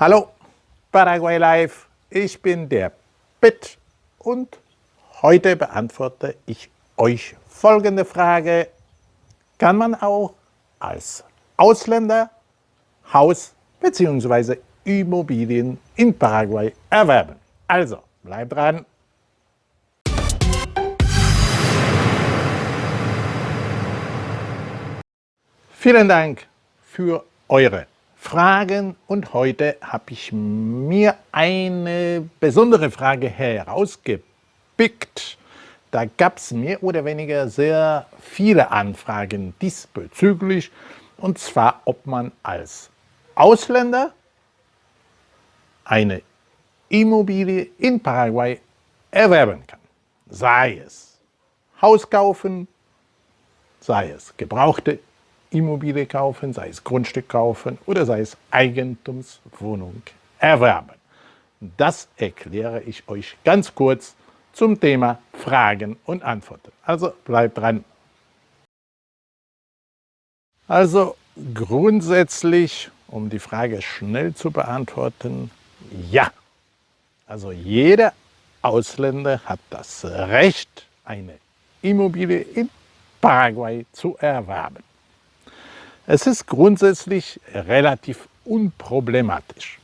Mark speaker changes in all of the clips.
Speaker 1: Hallo, Paraguay Live, ich bin der Pitt und heute beantworte ich euch folgende Frage. Kann man auch als Ausländer Haus bzw. Immobilien in Paraguay erwerben? Also, bleibt dran. Vielen Dank für eure Fragen und heute habe ich mir eine besondere Frage herausgepickt. Da gab es mehr oder weniger sehr viele Anfragen diesbezüglich und zwar ob man als Ausländer eine Immobilie in Paraguay erwerben kann. Sei es Haus kaufen, sei es gebrauchte Immobilie kaufen, sei es Grundstück kaufen oder sei es Eigentumswohnung erwerben. Das erkläre ich euch ganz kurz zum Thema Fragen und Antworten. Also bleibt dran. Also grundsätzlich, um die Frage schnell zu beantworten, ja. Also jeder Ausländer hat das Recht, eine Immobilie in Paraguay zu erwerben. Es ist grundsätzlich relativ unproblematisch.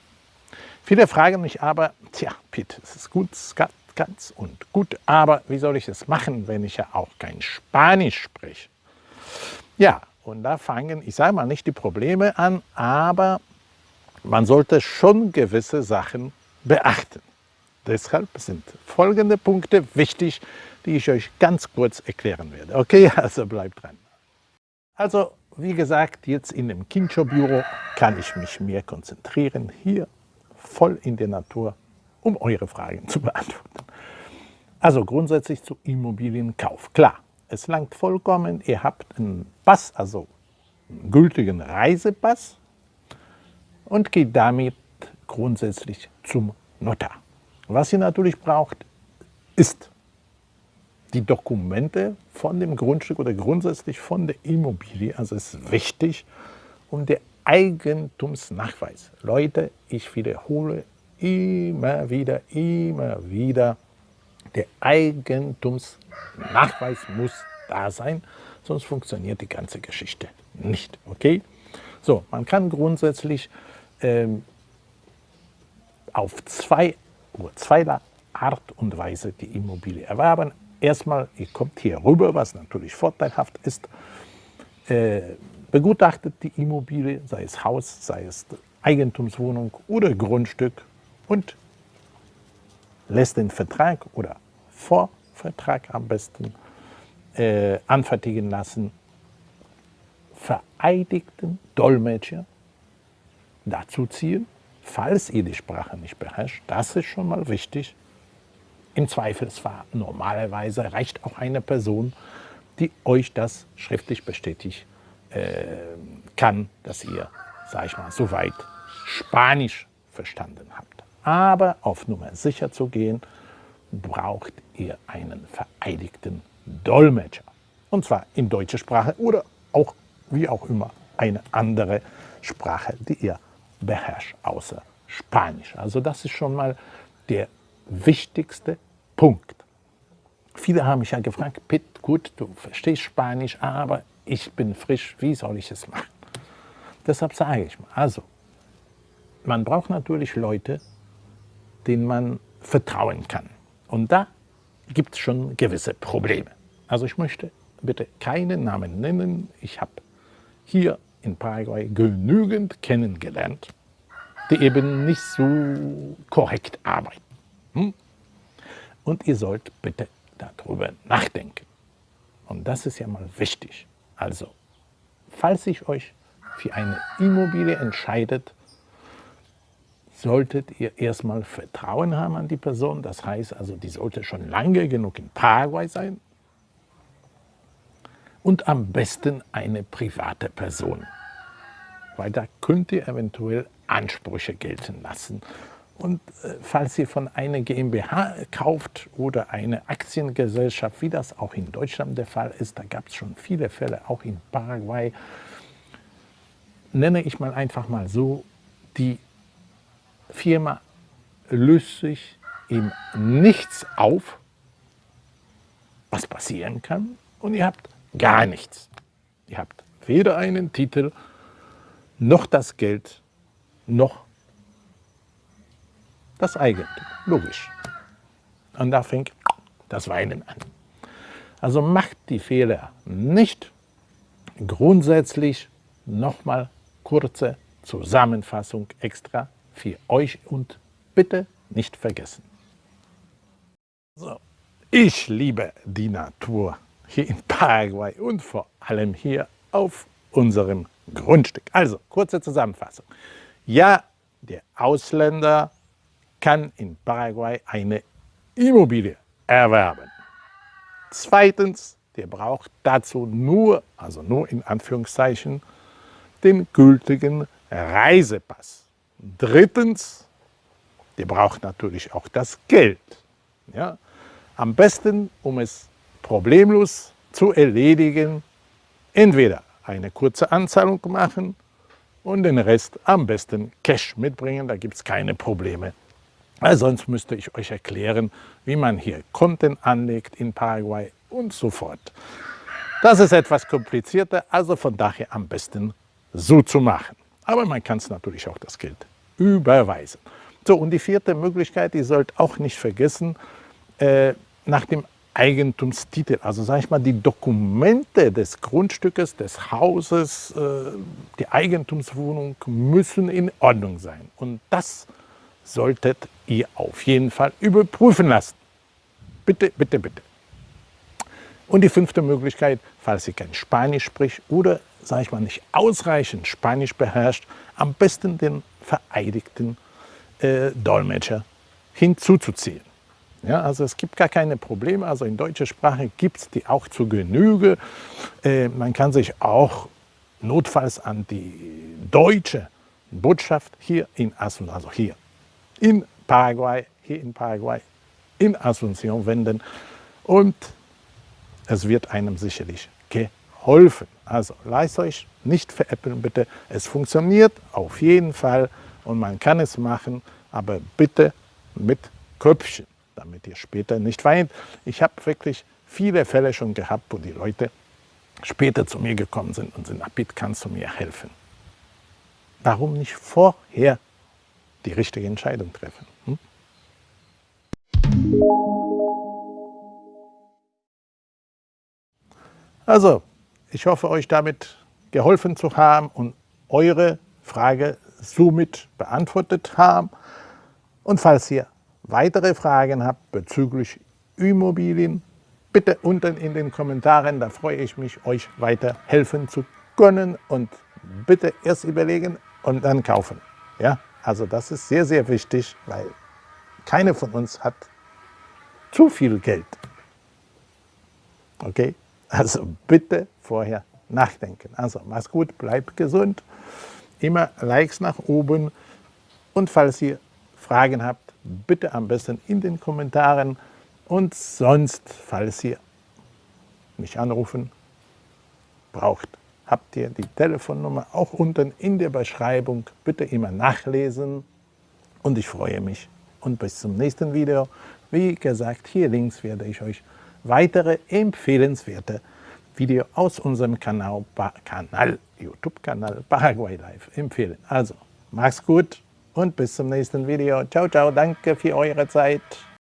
Speaker 1: Viele fragen mich aber, tja, Piet, es ist gut, ganz und gut, aber wie soll ich es machen, wenn ich ja auch kein Spanisch spreche? Ja, und da fangen, ich sage mal nicht die Probleme an, aber man sollte schon gewisse Sachen beachten. Deshalb sind folgende Punkte wichtig, die ich euch ganz kurz erklären werde. Okay, also bleibt dran. Also wie gesagt, jetzt in dem Kincho-Büro kann ich mich mehr konzentrieren, hier voll in der Natur, um eure Fragen zu beantworten. Also grundsätzlich zu Immobilienkauf. Klar, es langt vollkommen, ihr habt einen Pass, also einen gültigen Reisepass und geht damit grundsätzlich zum Notar. Was ihr natürlich braucht, ist die Dokumente von dem Grundstück oder grundsätzlich von der Immobilie. Also ist wichtig um der Eigentumsnachweis. Leute, ich wiederhole immer wieder, immer wieder, der Eigentumsnachweis muss da sein, sonst funktioniert die ganze Geschichte nicht. Okay? So, man kann grundsätzlich ähm, auf zwei, zwei Art und Weise die Immobilie erwerben erstmal, ihr kommt hier rüber, was natürlich vorteilhaft ist, äh, begutachtet die Immobilie, sei es Haus, sei es Eigentumswohnung oder Grundstück und lässt den Vertrag oder Vorvertrag am besten äh, anfertigen lassen, vereidigten Dolmetscher dazu ziehen, falls ihr die Sprache nicht beherrscht, das ist schon mal wichtig, im Zweifelsfall normalerweise reicht auch eine Person, die euch das schriftlich bestätigt äh, kann, dass ihr, sag ich mal, soweit Spanisch verstanden habt. Aber auf Nummer sicher zu gehen, braucht ihr einen vereidigten Dolmetscher. Und zwar in deutscher Sprache oder auch, wie auch immer, eine andere Sprache, die ihr beherrscht, außer Spanisch. Also das ist schon mal der wichtigste Punkt. Viele haben mich ja gefragt, Pitt, gut, du verstehst Spanisch, aber ich bin frisch, wie soll ich es machen? Deshalb sage ich mal, also, man braucht natürlich Leute, denen man vertrauen kann. Und da gibt es schon gewisse Probleme. Also ich möchte bitte keinen Namen nennen. Ich habe hier in Paraguay genügend kennengelernt, die eben nicht so korrekt arbeiten. Hm? Und ihr sollt bitte darüber nachdenken. Und das ist ja mal wichtig. Also, falls ich euch für eine Immobilie entscheidet, solltet ihr erstmal Vertrauen haben an die Person. Das heißt also, die sollte schon lange genug in Paraguay sein. Und am besten eine private Person. Weil da könnt ihr eventuell Ansprüche gelten lassen und äh, falls ihr von einer GmbH kauft oder eine Aktiengesellschaft, wie das auch in Deutschland der Fall ist, da gab es schon viele Fälle, auch in Paraguay, nenne ich mal einfach mal so, die Firma löst sich ihm nichts auf, was passieren kann und ihr habt gar nichts. Ihr habt weder einen Titel, noch das Geld, noch das Eigentum. Logisch. Und da fängt das Weinen an. Also macht die Fehler nicht. Grundsätzlich nochmal kurze Zusammenfassung extra für euch und bitte nicht vergessen. So. Ich liebe die Natur hier in Paraguay und vor allem hier auf unserem Grundstück. Also, kurze Zusammenfassung. Ja, der Ausländer kann in Paraguay eine Immobilie erwerben. Zweitens, der braucht dazu nur, also nur in Anführungszeichen, den gültigen Reisepass. Drittens, der braucht natürlich auch das Geld. Ja? Am besten, um es problemlos zu erledigen, entweder eine kurze Anzahlung machen und den Rest am besten Cash mitbringen, da gibt es keine Probleme. Weil sonst müsste ich euch erklären, wie man hier Konten anlegt in Paraguay und so fort. Das ist etwas komplizierter, also von daher am besten so zu machen. Aber man kann es natürlich auch das Geld überweisen. So, und die vierte Möglichkeit, ihr sollt auch nicht vergessen, äh, nach dem Eigentumstitel, also sage ich mal, die Dokumente des Grundstückes, des Hauses, äh, die Eigentumswohnung müssen in Ordnung sein. Und das solltet ihr auf jeden Fall überprüfen lassen. Bitte, bitte, bitte. Und die fünfte Möglichkeit, falls ihr kein Spanisch spricht oder, sage ich mal, nicht ausreichend Spanisch beherrscht, am besten den vereidigten äh, Dolmetscher hinzuzuziehen. Ja, also es gibt gar keine Probleme, also in deutscher Sprache gibt es die auch zu Genüge. Äh, man kann sich auch notfalls an die deutsche Botschaft hier in Asunción, also hier in Paraguay, hier in Paraguay, in Asunción wenden und es wird einem sicherlich geholfen. Also lasst euch nicht veräppeln bitte, es funktioniert auf jeden Fall und man kann es machen, aber bitte mit Köpfchen damit ihr später nicht weint. Ich habe wirklich viele Fälle schon gehabt, wo die Leute später zu mir gekommen sind und sind, Abid, kannst du mir helfen? Warum nicht vorher die richtige Entscheidung treffen? Hm? Also, ich hoffe, euch damit geholfen zu haben und eure Frage somit beantwortet haben. Und falls ihr weitere Fragen habt bezüglich Immobilien, bitte unten in den Kommentaren, da freue ich mich, euch weiter helfen zu können und bitte erst überlegen und dann kaufen. Ja, also das ist sehr, sehr wichtig, weil keiner von uns hat zu viel Geld. Okay, also bitte vorher nachdenken. Also mach's gut, bleibt gesund, immer Likes nach oben und falls ihr Fragen habt, bitte am besten in den Kommentaren und sonst, falls ihr mich anrufen braucht, habt ihr die Telefonnummer auch unten in der Beschreibung. Bitte immer nachlesen und ich freue mich. Und bis zum nächsten Video. Wie gesagt, hier links werde ich euch weitere empfehlenswerte Videos aus unserem Kanal, Kanal YouTube-Kanal Paraguay Live empfehlen. Also, mach's gut! und bis zum nächsten Video. Ciao, ciao, danke für eure Zeit.